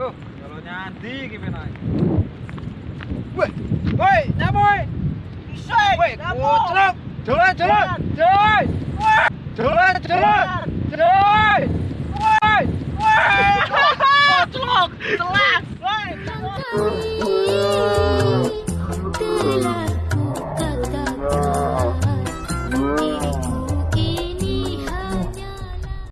Loh, kalau nyandi gimana? Woi, woi, nyamoy. Bisa. Woi, kucruk. Jalan, jalan, jalan. Jalan, jalan, jalan. Woi, woi. Kucruk, telak. Woi. Terlaku kata-kata diriku